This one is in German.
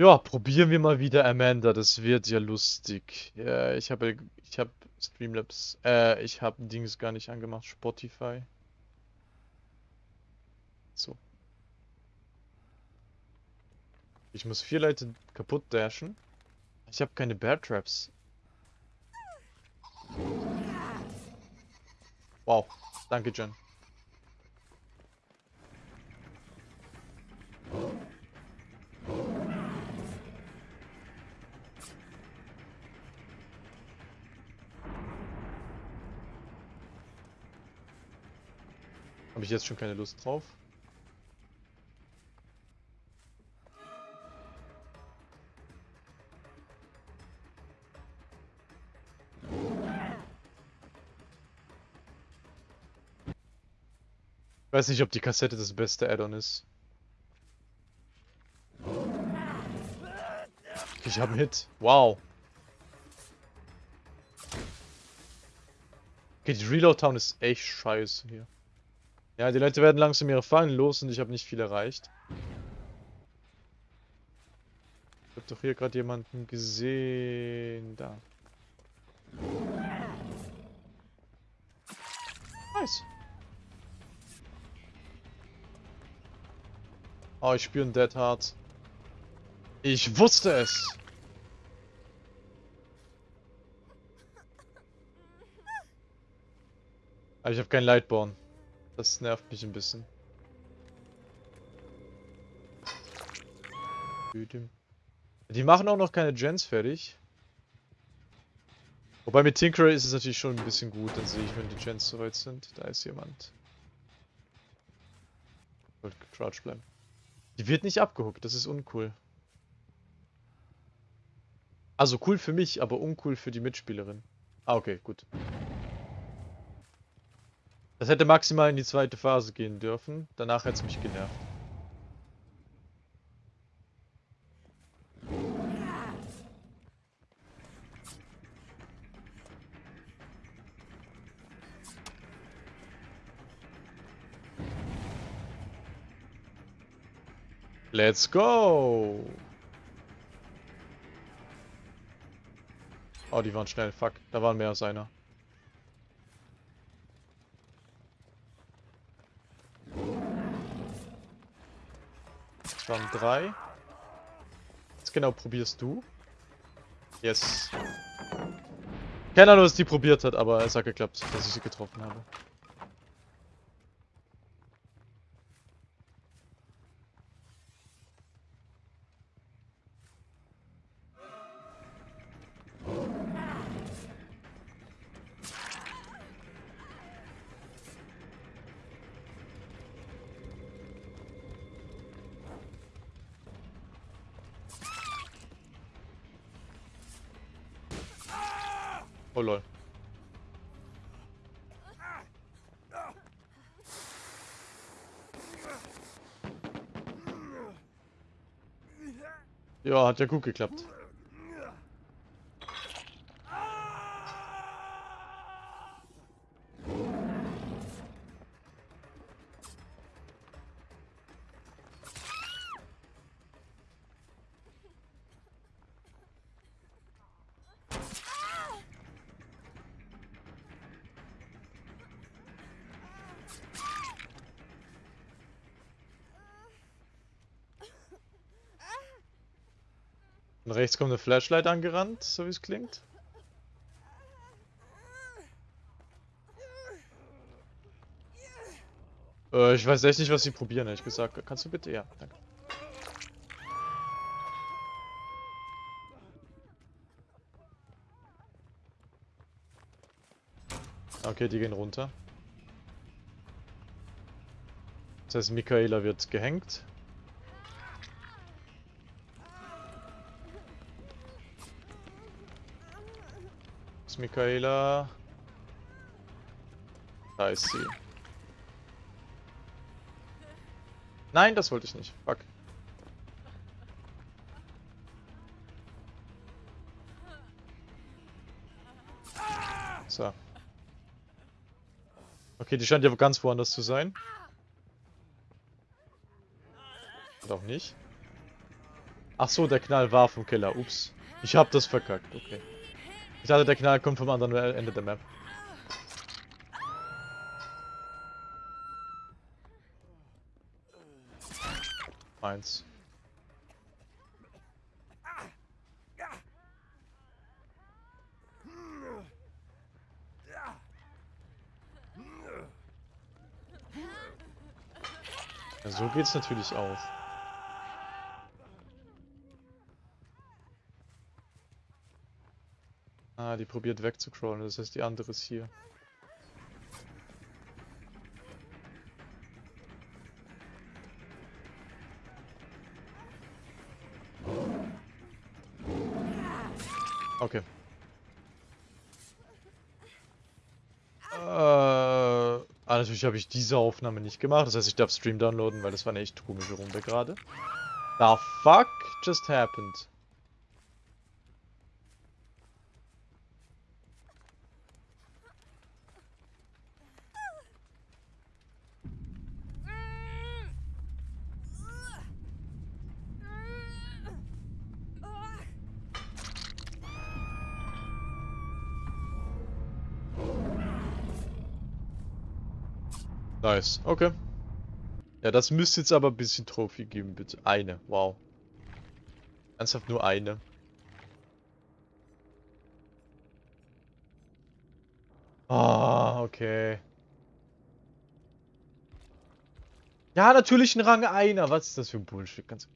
Ja, probieren wir mal wieder Amanda. Das wird ja lustig. Ja, ich habe ich habe Streamlabs, äh, ich habe Dings gar nicht angemacht, Spotify. So. Ich muss vier Leute kaputt dashen. Ich habe keine Bear Traps. Wow, danke Jen. Habe ich jetzt schon keine Lust drauf? Ich weiß nicht, ob die Kassette das beste Add-on ist. Ich habe einen Hit. Wow. Okay, die Reload Town ist echt scheiße hier. Ja, die Leute werden langsam ihre Fallen los und ich habe nicht viel erreicht. Ich habe doch hier gerade jemanden gesehen. Da. Nice. Oh, ich spüre ein Dead Heart. Ich wusste es. Aber ich habe kein Lightborn. Das nervt mich ein bisschen. Die machen auch noch keine Gens fertig. Wobei mit Tinkerer ist es natürlich schon ein bisschen gut. Dann sehe ich, wenn die Gens soweit sind. Da ist jemand. Wollte crouch bleiben. Die wird nicht abgehuckt, das ist uncool. Also cool für mich, aber uncool für die Mitspielerin. Ah, okay, gut. Das hätte maximal in die zweite Phase gehen dürfen. Danach hätte es mich genervt. Let's go! Oh, die waren schnell. Fuck, da waren mehr als einer. Waren drei. Was genau probierst du? Yes. Keine Ahnung, was die probiert hat, aber es hat geklappt, dass ich sie getroffen habe. Oh lol. Ja, hat ja gut geklappt. Und rechts kommt eine Flashlight angerannt, so wie es klingt. Äh, ich weiß echt nicht, was sie probieren, ehrlich gesagt. Kannst du bitte? Ja, danke. Okay, die gehen runter. Das heißt, Michaela wird gehängt. Michaela. Da ist sie. Nein, das wollte ich nicht. Fuck. So. Okay, die scheint ja ganz woanders zu sein. Und auch nicht. Ach so, der Knall war vom Killer. Ups. Ich hab das verkackt. Okay. Ich dachte, der Knall kommt vom anderen Ende der Map. Eins. Ja, so geht's natürlich auch. Ah, die probiert wegzucrawlen, das heißt die andere ist hier. Okay. Äh, ah, natürlich habe ich diese Aufnahme nicht gemacht. Das heißt, ich darf Stream downloaden, weil das war eine echt komische Runde gerade. The fuck just happened? Nice, okay. Ja, das müsste jetzt aber ein bisschen Trophy geben, bitte. Eine, wow. Ernsthaft nur eine. Ah, okay. Ja, natürlich ein Rang einer. Was ist das für ein Bullshit? Ganz